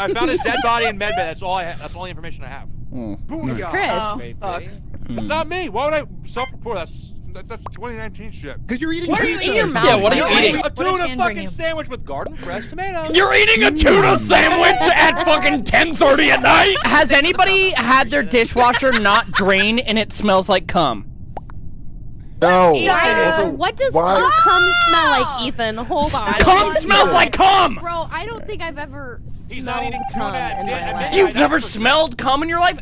I found his dead body in medbay. That's all I. Ha that's all the information I have. Mm. Booyah. Chris. Oh, fuck. It's not me. Why would I self-report? That's that, that's 2019 shit. Because you're eating What are you pizza. in your mouth? Yeah, what are you What eating? A tuna fucking sandwich with garden fresh tomatoes. You're eating a tuna sandwich at fucking 10:30 at night. Has anybody had their dishwasher not drain and it smells like cum? No. Why Also, what does why- cum, cum smell like, ah! Ethan? Hold on. Cum smells like cum. Bro, I don't think I've ever He's smelled not eating cum tuna in my life. You've never smelled cum in your life?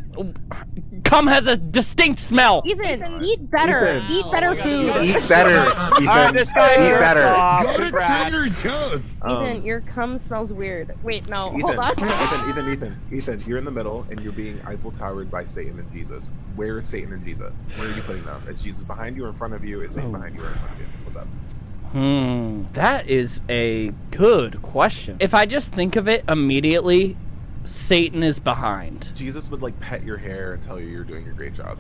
Cum has a distinct smell. Ethan, eat better. Ethan. Eat better Oh food. Eat better, Ethan. Alright, this guy Eat better. Go to congrats. Trader Joe's. Ethan, your cum smells weird. Wait, no, Ethan, hold on. Ethan, Ethan, Ethan, Ethan, you're in the middle and you're being Eiffel Towered by Satan and Jesus. Where is Satan and Jesus? Where are you putting them? Is Jesus behind you or in front of you? Is Satan behind you or in front of you? What's up? Hmm, that is a good question. If I just think of it immediately, Satan is behind. Jesus would like pet your hair and tell you you're doing a great job.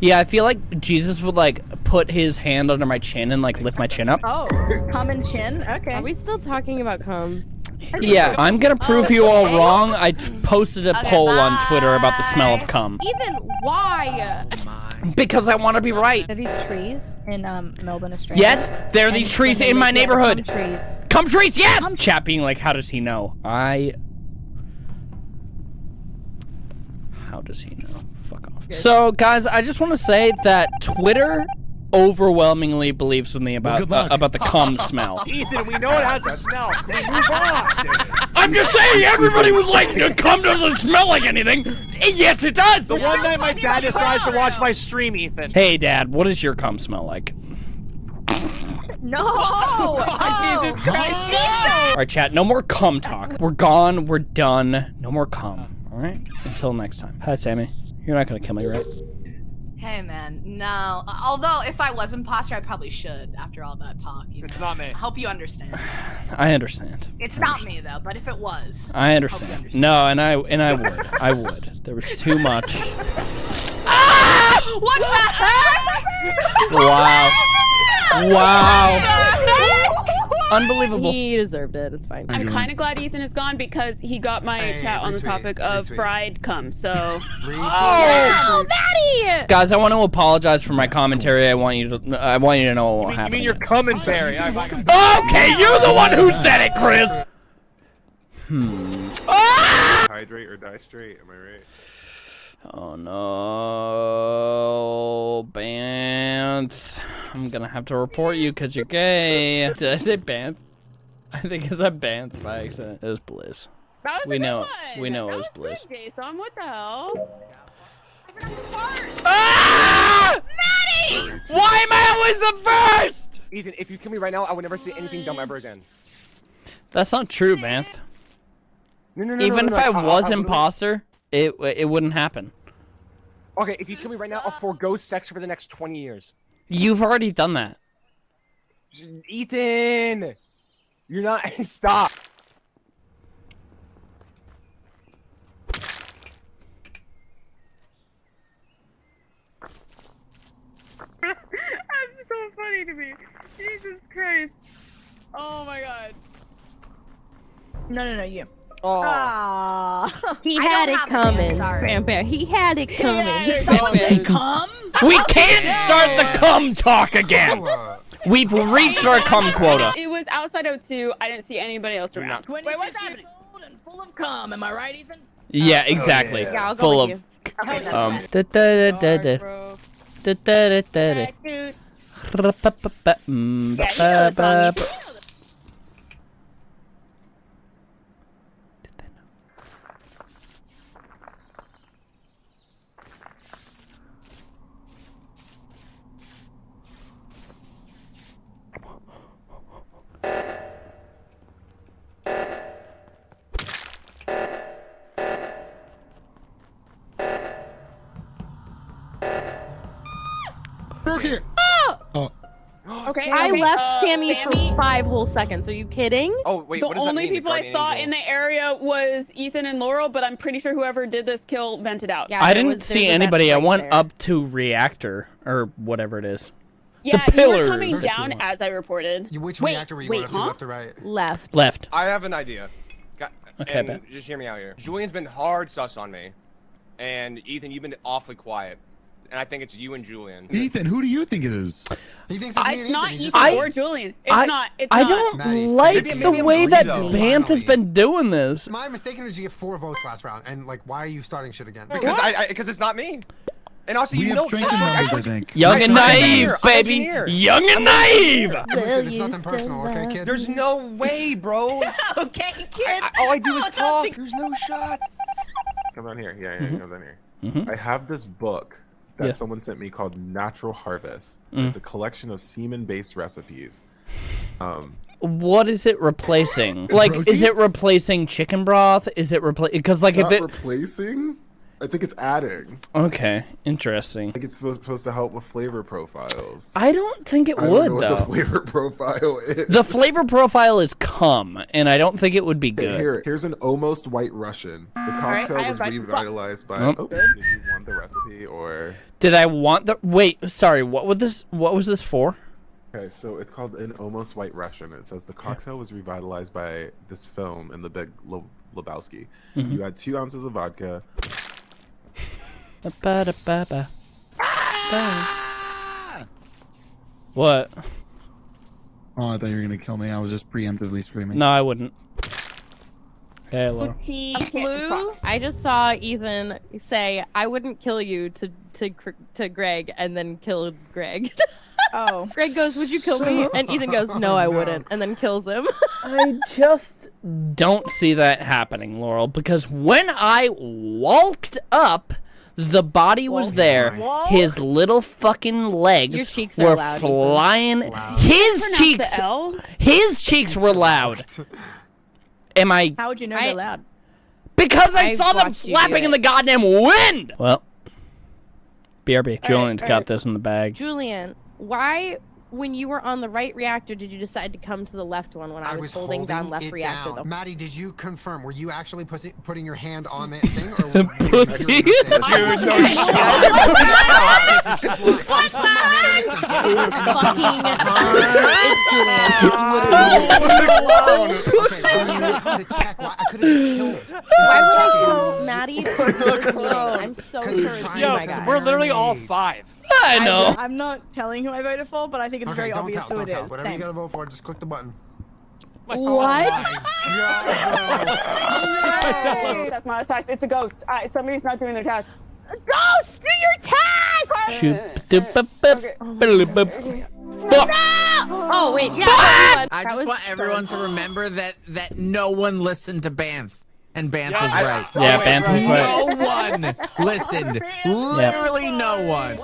Yeah, I feel like Jesus would like put his hand under my chin and like lift my chin up. Oh, cum and chin. Okay. Are we still talking about cum? Yeah, I'm gonna prove you all wrong. I t- posted a Okay, poll on Twitter about the smell of cum Even why? because I want to be right. Are these trees in um, Melbourne, Australia? Yes, there are these trees in my neighborhood. cum trees. Cum trees, yes. Cum- Chat being like, how does he know? I. How does he know? Fuck off. So, guys, I just want to say that Twitter overwhelmingly believes with me about good uh, about the cum smell. Ethan, we know it has a smell. Can we move on? I'm just saying, everybody was like, "The cum doesn't smell like anything." Yes, it does. The one night my dad decides to watch my stream, Ethan. Hey, Dad, what does your cum smell like? No! oh, Jesus Christ. All right, chat. No more cum talk. We're gone. We're done. No more cum. All right. Until next time. Hi, Sammy. You're not gonna kill me, right? Hey man, no. Although if I was imposter, I probably should after all that talk. You It's know? not me. I hope you understand. I understand. It's not me though, but if it was, I understand. understand. No, and I and I would. I would. There was too much. ah! what the heck? Wow. Wow. Unbelievable. He deserved it. It's fine. I'm kind of glad Ethan is gone because he got my Hey, chat on the topic of retweet. fried cum. So Oh, Maddie! Guys, I want to apologize for my commentary. I want you to. I want you to know what You mean, You mean you're coming, Barry? I, I, Okay, you're the one who said it, Chris. Hmm. Ah! Hydrate or die straight, am I right? Oh no, Banth. I'm gonna have to report you because you're gay. Did I say Banth? I think it's a Banth by accident. It was Blizz. that was We a good know- one. we know it that was was Blizz. good, Jason. What the hell? Ah! Maddie! Why am I always the first? Ethan, if you kill me right now, I would never say anything dumb ever again. That's not true, Banth. No, no, no. Even no, if no, I no, was I- I- imposter, it it wouldn't happen. Okay, if you kill me right now, I'll forego sex for the next 20 years. You've already done that. Ethan! You're not. Stop. That's so funny to me. Jesus Christ. Oh my god. No, no, no, you. Oh. He had it have a man, coming. sorry. Bam, bam. He had it coming. it Bam, coming. Come? We can't start the cum talk again. We've reached our cum quota. It was outside O2. I didn't see anybody else around. Wait, what's happening? And full of cum, am I right, Ethan? Yeah, exactly. Yeah, I'll go Full with of you. Okay, um. da- da- da- da- da- Bro. da- da- da- da- da. Yeah, you know the song, Okay. I left uh, Sammy, Sammy for five whole seconds. Are you kidding? Oh, wait, the what does that only mean, people I saw Angel? in the area was Ethan and Laurel, but I'm pretty sure whoever did this kill vented out. Yeah, I didn't was- see there's a vent anybody. I went there. up to reactor or whatever it is. Yeah, you were coming if down as I reported. you, which Wait, reactor were you wait, going up to, left or right? Left. Left. I have an idea. Got- Okay, and just hear me out here. Julian's been hard sus on me, and Ethan, you've been awfully quiet, and I think it's you and Julian. Ethan, who do you think it is? He thinks it's I, me it's Ethan. not He's Ethan just I- or Julian. It's I- not. It's I not. don't Maddie, like maybe- the maybe way that greedy, though. Banth has been doing this. My mistake is you get four votes last round, and like, why are you starting shit again? Because I, because it's not me. And also, We you have know, strength in actually- numbers, I think. Young and naive, engineer. I'm an baby. Young and naive. Listen, it's nothing personal, okay, kid? There's no way, bro. okay, kid. I, I- all I do is talk. There's no shot. Come down here. Yeah, yeah, come down here. Mhm. I have this book that Yeah. someone sent me called Natural Harvest. Mm. It's a collection of semen-based recipes. Um, What is it replacing? Like, is it replacing chicken broth? Is it replace? Because like if Not it. replacing? I think it's adding. Okay, interesting. I think it's supposed, supposed to help with flavor profiles. I don't think it I don't would know what though. the flavor profile is. The flavor profile is cum, and I don't think it would be Okay, good. Here, here's an almost white Russian. The cocktail I have was revitalized by. Oh. Oh, did you want the recipe or? Did I want the? Wait, sorry. What was this? What was this for? Okay, so it's called an almost white Russian. It says the cocktail was revitalized by this film in the Big Le- Lebowski. Mm-hmm. You add two ounces of vodka. Ba-da-ba-ba. What? Oh, I thought you were gonna kill me. I was just preemptively screaming. No, I wouldn't. Hello. Flu. I just saw Ethan say, "I wouldn't kill you" to to to Greg, and then kill Greg. Oh. Greg goes, "Would you kill me?" And Ethan goes, "No, I oh, No. wouldn't," and then kills him. I just don't see that happening, Laurel, because when I walked up, the body was there. Walk? His little fucking legs Your cheeks are were loud, flying. Loud. His cheeks, the L. his cheeks were loud. Am I? How would you know I- they're loud? Because I, I saw them watched flapping in the goddamn wind. Well, BRB, Julian's all got right. this in the bag. Julian, why, when you were on the right reactor, did you decide to come to the left one when I, was, holding, down left it reactor? down. The Maddie, did you confirm? Were you actually pussy, putting your hand on that thing, or were you Pussy. measuring the thing? Dude, no This is just lying. I just put my hand on this thing. fucking sir, it's Julian. Okay, well, you didn't come to check. Why? I could have just killed. Why would I Instead of tell Maddie to this meeting? I'm so sure you're it's trying you, Yo, my guy. we're literally all five. I know. I'm not telling who I voted for, but I think it's Okay, very don't obvious tell. who Don't it tell. is. Whatever you gotta vote for, just click the button. What? Oh, yeah, Test my test. It's a ghost. All right, somebody's not doing their test. Ghost, do your test! Shoot, doop, bup, bup, boop, bup. Fuck. Oh wait, yeah. that. I just was want so everyone to remember that that no one listened to Banff. And Banff Yeah, was I- right. Yeah, Banff was right. No one listened. Literally no one.